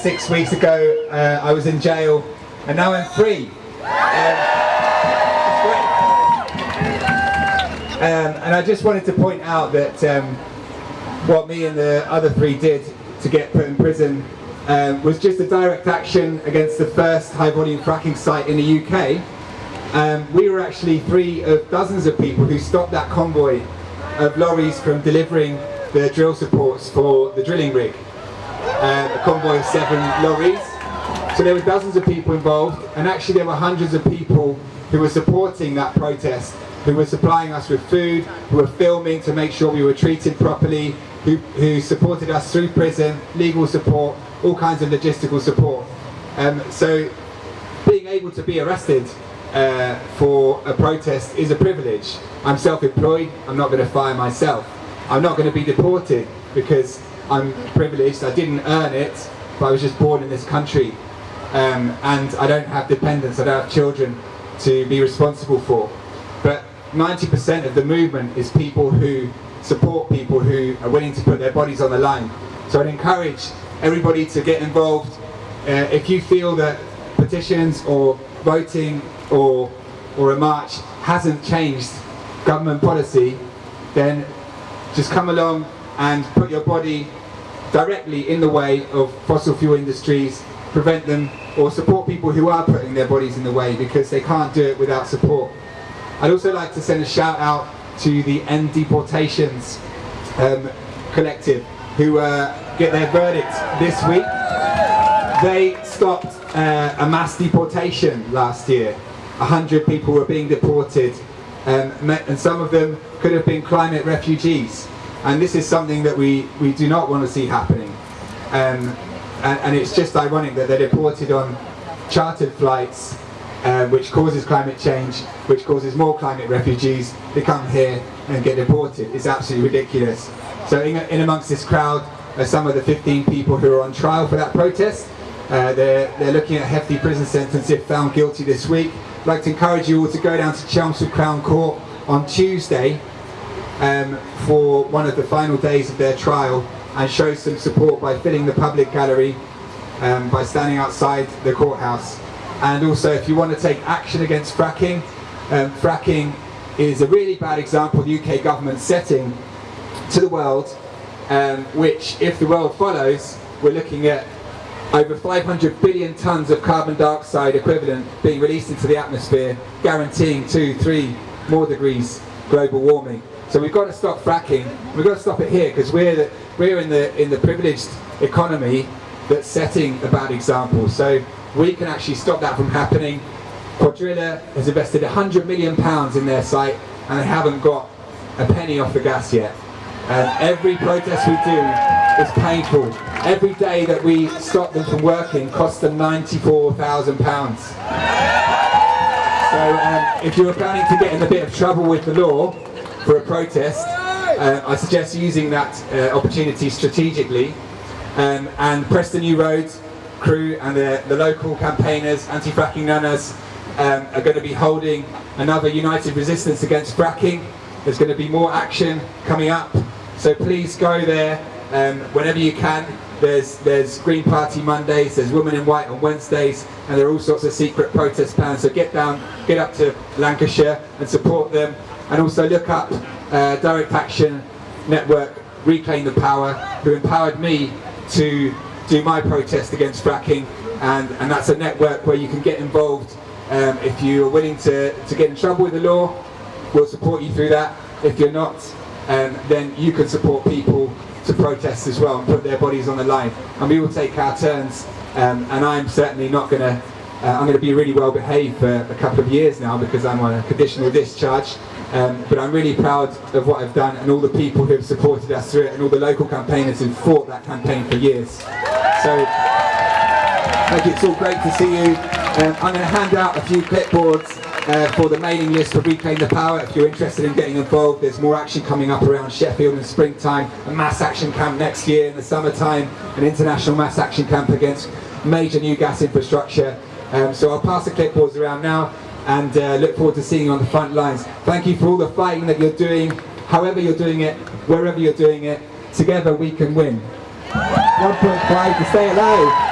Six weeks ago, uh, I was in jail, and now I'm free. Um, um, and I just wanted to point out that um, what me and the other three did to get put in prison um, was just a direct action against the first high-volume fracking site in the UK. Um, we were actually three of dozens of people who stopped that convoy of lorries from delivering the drill supports for the drilling rig uh, a convoy of seven lorries. So there were dozens of people involved, and actually there were hundreds of people who were supporting that protest, who were supplying us with food, who were filming to make sure we were treated properly, who, who supported us through prison, legal support, all kinds of logistical support. Um, so being able to be arrested uh, for a protest is a privilege. I'm self-employed, I'm not going to fire myself. I'm not going to be deported because I'm privileged, I didn't earn it, but I was just born in this country. Um, and I don't have dependents, I don't have children to be responsible for. But 90% of the movement is people who support people who are willing to put their bodies on the line. So I'd encourage everybody to get involved. Uh, if you feel that petitions or voting or, or a march hasn't changed government policy, then just come along and put your body directly in the way of fossil fuel industries, prevent them or support people who are putting their bodies in the way because they can't do it without support. I'd also like to send a shout out to the End Deportations um, collective who uh, get their verdict this week. They stopped uh, a mass deportation last year. A hundred people were being deported um, and some of them could have been climate refugees. And this is something that we, we do not want to see happening. Um, and, and, it's just ironic that they're deported on chartered flights, uh, which causes climate change, which causes more climate refugees. to come here and get deported. It's absolutely ridiculous. So in, in amongst this crowd are some of the 15 people who are on trial for that protest. Uh, they're, they're looking at a hefty prison sentence if found guilty this week. I'd like to encourage you all to go down to Chelmsford Crown Court on Tuesday um, for one of the final days of their trial and show some support by filling the public gallery, um, by standing outside the courthouse. And also if you want to take action against fracking, um, fracking is a really bad example the UK government setting to the world, um, which if the world follows, we're looking at over 500 billion tonnes of carbon dioxide equivalent being released into the atmosphere, guaranteeing two, three more degrees global warming. So we've got to stop fracking. We've got to stop it here because we're the, we're in the in the privileged economy that's setting a bad example. So we can actually stop that from happening. Cuadrilla has invested 100 million pounds in their site and they haven't got a penny off the gas yet. And every protest we do is painful. Every day that we stop them from working costs them 94,000 pounds. So um, if you're planning to get in a bit of trouble with the law, for a protest, uh, I suggest using that uh, opportunity strategically um, and Preston New Roads crew and the, the local campaigners, anti-fracking nanas, um, are going to be holding another united resistance against fracking. There's going to be more action coming up, so please go there um, whenever you can. There's, there's Green Party Mondays, there's Women in White on Wednesdays, and there are all sorts of secret protest plans. So get down, get up to Lancashire and support them and also look up uh, Direct Action Network Reclaim the Power, who empowered me to do my protest against fracking, and, and that's a network where you can get involved um, if you're willing to, to get in trouble with the law, we'll support you through that. If you're not, um, then you can support people to protest as well and put their bodies on the line. And we will take our turns, um, and I'm certainly not going to uh, I'm going to be really well behaved for a couple of years now because I'm on a conditional discharge. Um, but I'm really proud of what I've done and all the people who have supported us through it and all the local campaigners who fought that campaign for years. So, thank you, it's all great to see you. Um, I'm going to hand out a few clipboards uh, for the mailing list for Reclaim the Power. If you're interested in getting involved, there's more action coming up around Sheffield in springtime, a mass action camp next year in the summertime, an international mass action camp against major new gas infrastructure. Um, so I'll pass the clipboards around now and uh, look forward to seeing you on the front lines. Thank you for all the fighting that you're doing, however you're doing it, wherever you're doing it. Together we can win. 1.5 to stay alive.